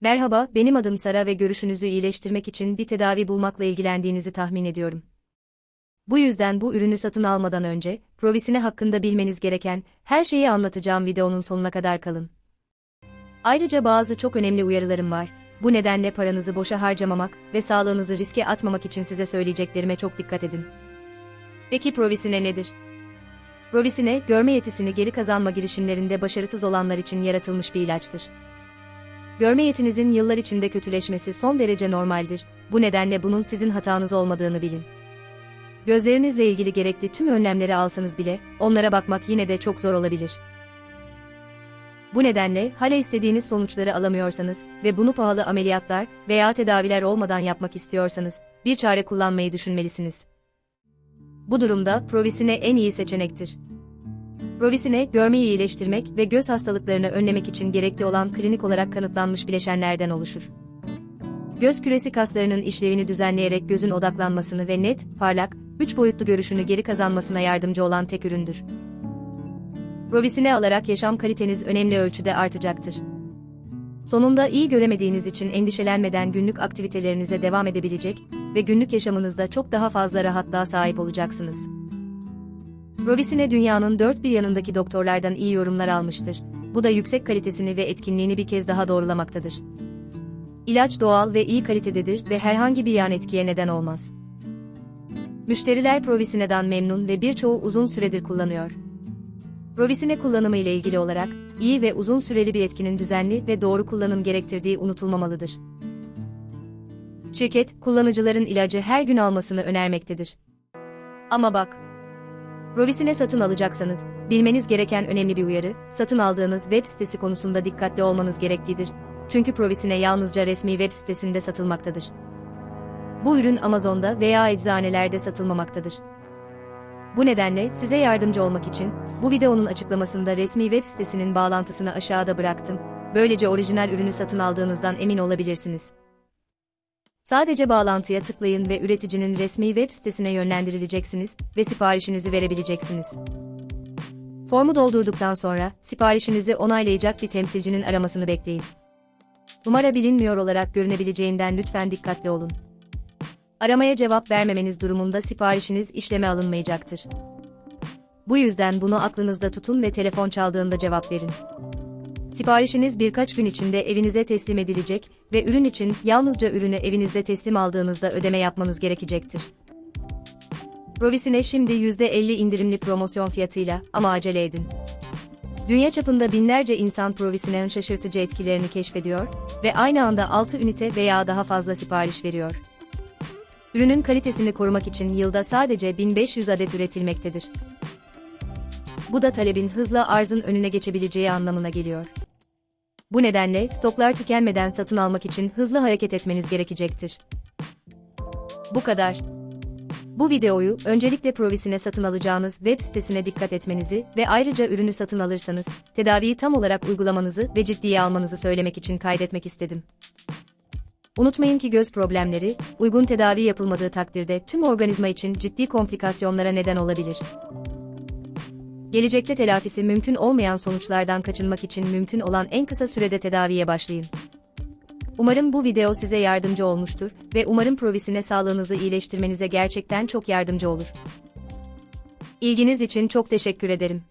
Merhaba, benim adım Sara ve görüşünüzü iyileştirmek için bir tedavi bulmakla ilgilendiğinizi tahmin ediyorum. Bu yüzden bu ürünü satın almadan önce, provisine hakkında bilmeniz gereken her şeyi anlatacağım videonun sonuna kadar kalın. Ayrıca bazı çok önemli uyarılarım var. Bu nedenle paranızı boşa harcamamak ve sağlığınızı riske atmamak için size söyleyeceklerime çok dikkat edin. Peki provisine nedir? Provisine, görme yetisini geri kazanma girişimlerinde başarısız olanlar için yaratılmış bir ilaçtır. Görme yetinizin yıllar içinde kötüleşmesi son derece normaldir. Bu nedenle bunun sizin hatanız olmadığını bilin. Gözlerinizle ilgili gerekli tüm önlemleri alsanız bile, onlara bakmak yine de çok zor olabilir. Bu nedenle, hala istediğiniz sonuçları alamıyorsanız ve bunu pahalı ameliyatlar veya tedaviler olmadan yapmak istiyorsanız, bir çare kullanmayı düşünmelisiniz. Bu durumda, Provisine en iyi seçenektir. Provisine, görmeyi iyileştirmek ve göz hastalıklarını önlemek için gerekli olan klinik olarak kanıtlanmış bileşenlerden oluşur. Göz küresi kaslarının işlevini düzenleyerek gözün odaklanmasını ve net, parlak, üç boyutlu görüşünü geri kazanmasına yardımcı olan tek üründür. Provisine alarak yaşam kaliteniz önemli ölçüde artacaktır. Sonunda iyi göremediğiniz için endişelenmeden günlük aktivitelerinize devam edebilecek ve günlük yaşamınızda çok daha fazla rahatlığa sahip olacaksınız. Provisine dünyanın dört bir yanındaki doktorlardan iyi yorumlar almıştır. Bu da yüksek kalitesini ve etkinliğini bir kez daha doğrulamaktadır. İlaç doğal ve iyi kalitededir ve herhangi bir yan etkiye neden olmaz. Müşteriler Provisine'den memnun ve birçoğu uzun süredir kullanıyor. Provisine kullanımı ile ilgili olarak, iyi ve uzun süreli bir etkinin düzenli ve doğru kullanım gerektirdiği unutulmamalıdır. Şirket, kullanıcıların ilacı her gün almasını önermektedir. Ama bak, Provisine satın alacaksanız, bilmeniz gereken önemli bir uyarı, satın aldığınız web sitesi konusunda dikkatli olmanız gereklidir. Çünkü Provisine yalnızca resmi web sitesinde satılmaktadır. Bu ürün Amazon'da veya eczanelerde satılmamaktadır. Bu nedenle size yardımcı olmak için bu videonun açıklamasında resmi web sitesinin bağlantısını aşağıda bıraktım. Böylece orijinal ürünü satın aldığınızdan emin olabilirsiniz. Sadece bağlantıya tıklayın ve üreticinin resmi web sitesine yönlendirileceksiniz ve siparişinizi verebileceksiniz. Formu doldurduktan sonra siparişinizi onaylayacak bir temsilcinin aramasını bekleyin. Numara bilinmiyor olarak görünebileceğinden lütfen dikkatli olun. Aramaya cevap vermemeniz durumunda siparişiniz işleme alınmayacaktır. Bu yüzden bunu aklınızda tutun ve telefon çaldığında cevap verin. Siparişiniz birkaç gün içinde evinize teslim edilecek ve ürün için yalnızca ürünü evinizde teslim aldığınızda ödeme yapmanız gerekecektir. Provisine şimdi %50 indirimli promosyon fiyatıyla ama acele edin. Dünya çapında binlerce insan Provisine'nin şaşırtıcı etkilerini keşfediyor ve aynı anda 6 ünite veya daha fazla sipariş veriyor. Ürünün kalitesini korumak için yılda sadece 1500 adet üretilmektedir. Bu da talebin hızla arzın önüne geçebileceği anlamına geliyor. Bu nedenle stoklar tükenmeden satın almak için hızlı hareket etmeniz gerekecektir. Bu kadar. Bu videoyu öncelikle Provisine satın alacağınız web sitesine dikkat etmenizi ve ayrıca ürünü satın alırsanız tedaviyi tam olarak uygulamanızı ve ciddiye almanızı söylemek için kaydetmek istedim. Unutmayın ki göz problemleri, uygun tedavi yapılmadığı takdirde tüm organizma için ciddi komplikasyonlara neden olabilir. Gelecekte telafisi mümkün olmayan sonuçlardan kaçınmak için mümkün olan en kısa sürede tedaviye başlayın. Umarım bu video size yardımcı olmuştur ve umarım provisine sağlığınızı iyileştirmenize gerçekten çok yardımcı olur. İlginiz için çok teşekkür ederim.